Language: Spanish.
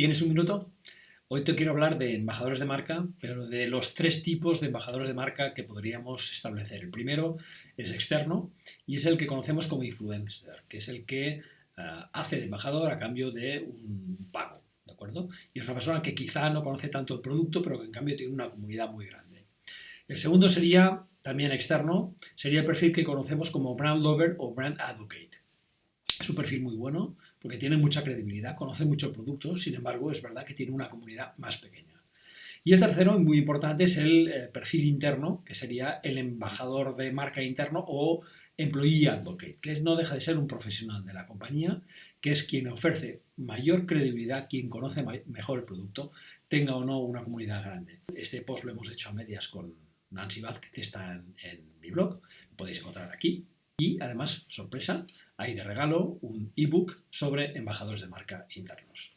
¿Tienes un minuto? Hoy te quiero hablar de embajadores de marca, pero de los tres tipos de embajadores de marca que podríamos establecer. El primero es externo y es el que conocemos como influencer, que es el que uh, hace de embajador a cambio de un pago, ¿de acuerdo? Y es una persona que quizá no conoce tanto el producto, pero que en cambio tiene una comunidad muy grande. El segundo sería también externo, sería el perfil que conocemos como brand lover o brand advocate. Un perfil muy bueno porque tiene mucha credibilidad, conoce mucho producto, sin embargo es verdad que tiene una comunidad más pequeña. Y el tercero, muy importante, es el eh, perfil interno, que sería el embajador de marca interno o employee advocate, que no deja de ser un profesional de la compañía, que es quien ofrece mayor credibilidad, quien conoce mejor el producto, tenga o no una comunidad grande. Este post lo hemos hecho a medias con Nancy Vázquez, que está en, en mi blog, lo podéis encontrar aquí. Y además, sorpresa, hay de regalo un ebook sobre embajadores de marca internos.